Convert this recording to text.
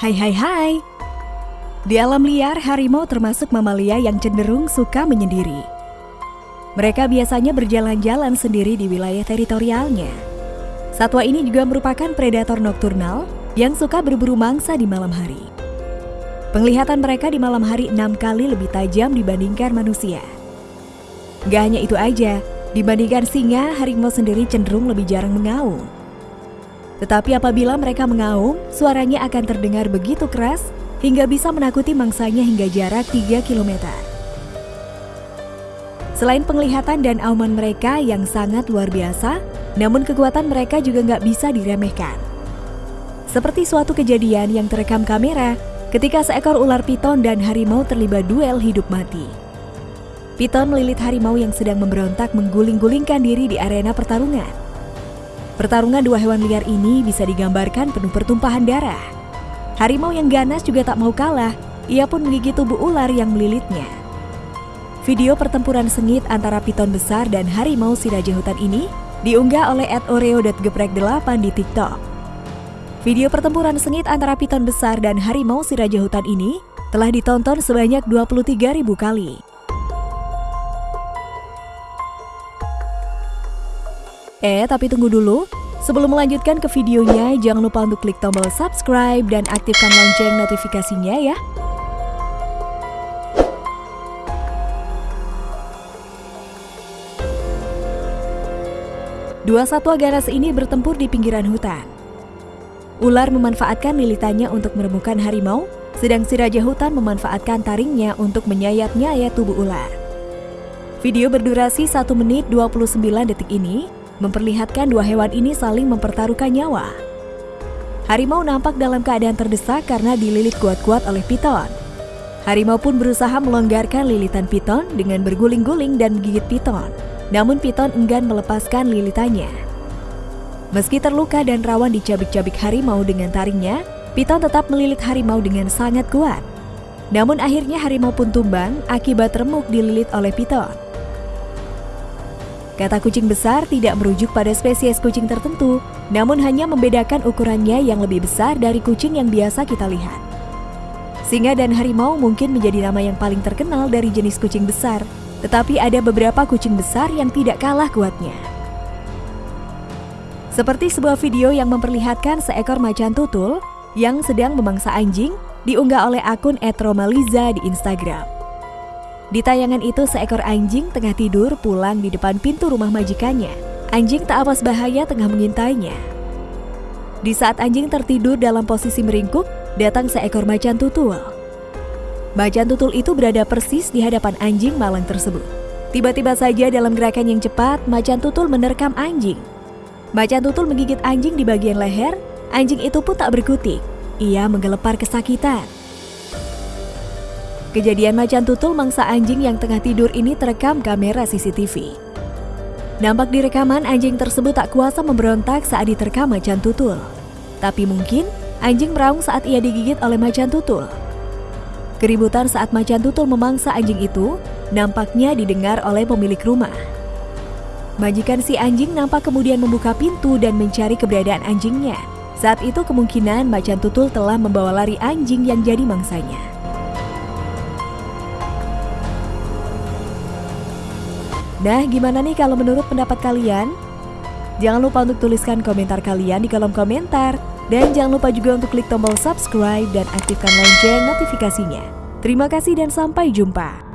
Hai hai hai. Di alam liar, harimau termasuk mamalia yang cenderung suka menyendiri. Mereka biasanya berjalan-jalan sendiri di wilayah teritorialnya. Satwa ini juga merupakan predator nokturnal yang suka berburu mangsa di malam hari. Penglihatan mereka di malam hari enam kali lebih tajam dibandingkan manusia. Gak hanya itu aja, dibandingkan singa, harimau sendiri cenderung lebih jarang mengaum. Tetapi apabila mereka mengaum, suaranya akan terdengar begitu keras hingga bisa menakuti mangsanya hingga jarak 3 km. Selain penglihatan dan auman mereka yang sangat luar biasa, namun kekuatan mereka juga nggak bisa diremehkan. Seperti suatu kejadian yang terekam kamera ketika seekor ular piton dan harimau terlibat duel hidup mati. Piton melilit harimau yang sedang memberontak mengguling-gulingkan diri di arena pertarungan. Pertarungan dua hewan liar ini bisa digambarkan penuh pertumpahan darah. Harimau yang ganas juga tak mau kalah, ia pun menggigit tubuh ular yang melilitnya. Video pertempuran sengit antara piton besar dan harimau si raja hutan ini diunggah oleh @oreo.geprek8 di TikTok. Video pertempuran sengit antara piton besar dan harimau si raja hutan ini telah ditonton sebanyak 23.000 kali. Eh, tapi tunggu dulu. Sebelum melanjutkan ke videonya, jangan lupa untuk klik tombol subscribe dan aktifkan lonceng notifikasinya ya. Dua satwa ganas ini bertempur di pinggiran hutan. Ular memanfaatkan lilitannya untuk menemukan harimau, sedang si raja hutan memanfaatkan taringnya untuk menyayat-nyayat tubuh ular. Video berdurasi 1 menit 29 detik ini memperlihatkan dua hewan ini saling mempertaruhkan nyawa. Harimau nampak dalam keadaan terdesak karena dililit kuat-kuat oleh piton. Harimau pun berusaha melonggarkan lilitan piton dengan berguling-guling dan menggigit piton. Namun piton enggan melepaskan lilitannya. Meski terluka dan rawan dicabik-cabik harimau dengan taringnya, piton tetap melilit harimau dengan sangat kuat. Namun akhirnya harimau pun tumbang akibat remuk dililit oleh piton. Kata kucing besar tidak merujuk pada spesies kucing tertentu, namun hanya membedakan ukurannya yang lebih besar dari kucing yang biasa kita lihat. Singa dan harimau mungkin menjadi nama yang paling terkenal dari jenis kucing besar, tetapi ada beberapa kucing besar yang tidak kalah kuatnya. Seperti sebuah video yang memperlihatkan seekor macan tutul yang sedang memangsa anjing diunggah oleh akun @romaliza di Instagram. Di tayangan itu seekor anjing tengah tidur pulang di depan pintu rumah majikannya. Anjing tak awas bahaya tengah mengintainya. Di saat anjing tertidur dalam posisi meringkuk, datang seekor macan tutul. Macan tutul itu berada persis di hadapan anjing malang tersebut. Tiba-tiba saja dalam gerakan yang cepat, macan tutul menerkam anjing. Macan tutul menggigit anjing di bagian leher, anjing itu pun tak berkutik. Ia menggelepar kesakitan. Kejadian macan tutul mangsa anjing yang tengah tidur ini terekam kamera CCTV. Nampak di rekaman anjing tersebut tak kuasa memberontak saat diterkam macan tutul. Tapi mungkin anjing meraung saat ia digigit oleh macan tutul. Keributan saat macan tutul memangsa anjing itu nampaknya didengar oleh pemilik rumah. Majikan si anjing nampak kemudian membuka pintu dan mencari keberadaan anjingnya. Saat itu kemungkinan macan tutul telah membawa lari anjing yang jadi mangsanya. Nah, gimana nih kalau menurut pendapat kalian? Jangan lupa untuk tuliskan komentar kalian di kolom komentar. Dan jangan lupa juga untuk klik tombol subscribe dan aktifkan lonceng notifikasinya. Terima kasih dan sampai jumpa.